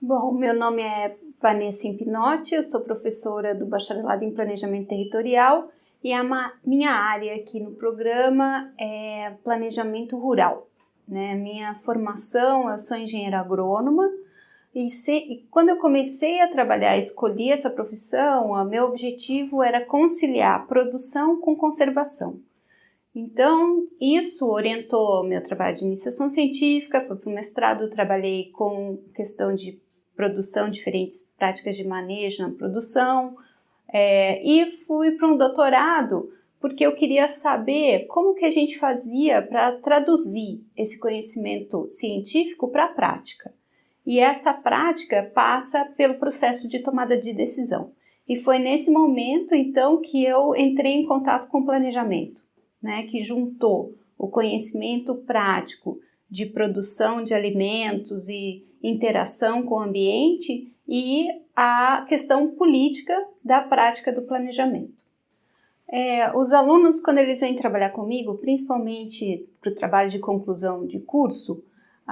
Bom, meu nome é Vanessa Impinotti, eu sou professora do Bacharelado em Planejamento Territorial e a minha área aqui no programa é Planejamento Rural. Né? Minha formação, eu sou engenheira agrônoma e, se, e quando eu comecei a trabalhar, escolhi essa profissão, o meu objetivo era conciliar produção com conservação. Então, isso orientou meu trabalho de iniciação científica, fui para o mestrado, trabalhei com questão de produção, diferentes práticas de manejo na produção, é, e fui para um doutorado porque eu queria saber como que a gente fazia para traduzir esse conhecimento científico para a prática. E essa prática passa pelo processo de tomada de decisão. E foi nesse momento, então, que eu entrei em contato com o planejamento, né, que juntou o conhecimento prático de produção de alimentos e interação com o ambiente e a questão política da prática do planejamento. É, os alunos, quando eles vêm trabalhar comigo, principalmente para o trabalho de conclusão de curso,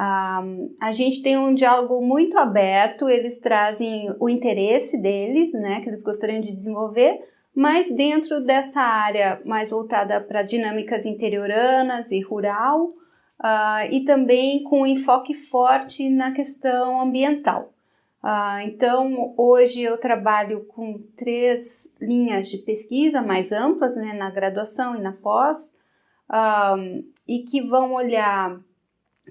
a, a gente tem um diálogo muito aberto, eles trazem o interesse deles, né, que eles gostariam de desenvolver, mas dentro dessa área mais voltada para dinâmicas interioranas e rural, uh, e também com enfoque forte na questão ambiental. Uh, então, hoje eu trabalho com três linhas de pesquisa mais amplas, né, na graduação e na pós, e que vão olhar,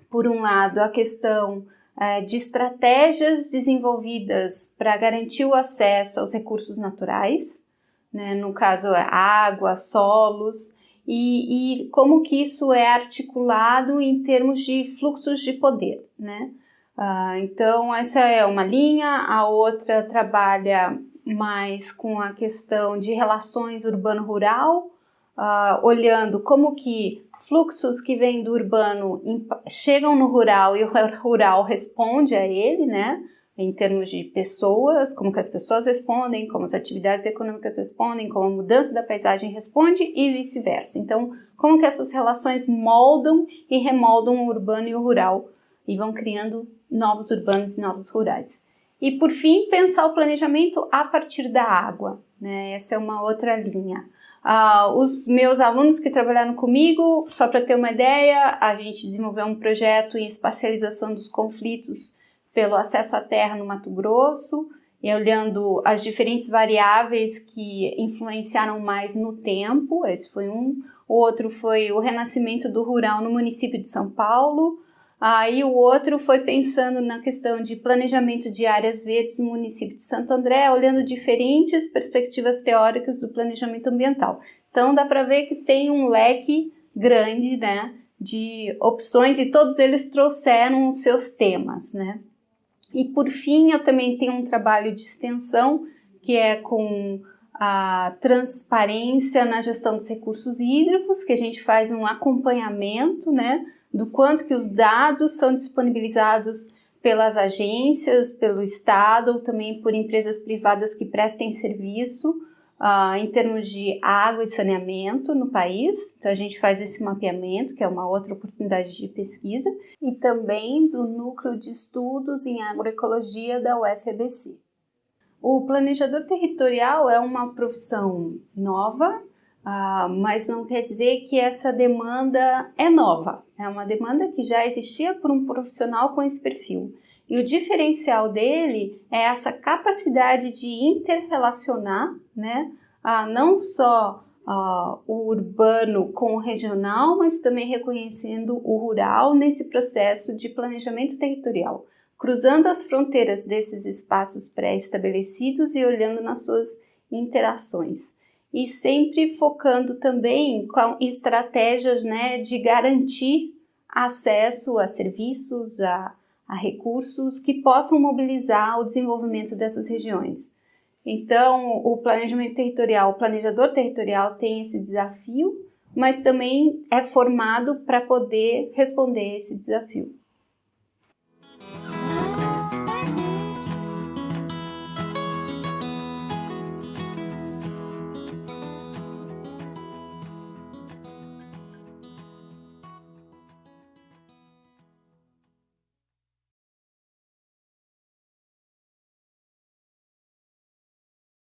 por um lado, a questão uh, de estratégias desenvolvidas para garantir o acesso aos recursos naturais, né, no caso, água, solos, e, e como que isso é articulado em termos de fluxos de poder, né? Uh, então, essa é uma linha, a outra trabalha mais com a questão de relações urbano-rural, uh, olhando como que fluxos que vêm do urbano chegam no rural e o rural responde a ele, né? em termos de pessoas, como que as pessoas respondem, como as atividades econômicas respondem, como a mudança da paisagem responde e vice-versa. Então, como que essas relações moldam e remoldam o urbano e o rural e vão criando novos urbanos e novos rurais. E por fim, pensar o planejamento a partir da água, né? Essa é uma outra linha. Uh, os meus alunos que trabalharam comigo, só para ter uma ideia, a gente desenvolveu um projeto em espacialização dos conflitos pelo acesso à terra no Mato Grosso, e olhando as diferentes variáveis que influenciaram mais no tempo, esse foi um. O outro foi o renascimento do rural no município de São Paulo. Aí o outro foi pensando na questão de planejamento de áreas verdes no município de Santo André, olhando diferentes perspectivas teóricas do planejamento ambiental. Então dá para ver que tem um leque grande, né, de opções e todos eles trouxeram os seus temas, né? E por fim, eu também tenho um trabalho de extensão que é com a transparência na gestão dos recursos hídricos, que a gente faz um acompanhamento, né, do quanto que os dados são disponibilizados pelas agências, pelo Estado ou também por empresas privadas que prestem serviço uh, em termos de água e saneamento no país. Então, a gente faz esse mapeamento, que é uma outra oportunidade de pesquisa, e também do Núcleo de Estudos em Agroecologia da UFABC. O planejador territorial é uma profissão nova, uh, mas não quer dizer que essa demanda é nova. É uma demanda que já existia por um profissional com esse perfil. E o diferencial dele é essa capacidade de interrelacionar, né, não só uh, o urbano com o regional, mas também reconhecendo o rural nesse processo de planejamento territorial, cruzando as fronteiras desses espaços pré-estabelecidos e olhando nas suas interações. E sempre focando também com estratégias né, de garantir acesso a serviços, a a recursos que possam mobilizar o desenvolvimento dessas regiões. Então, o planejamento territorial, o planejador territorial tem esse desafio, mas também é formado para poder responder esse desafio.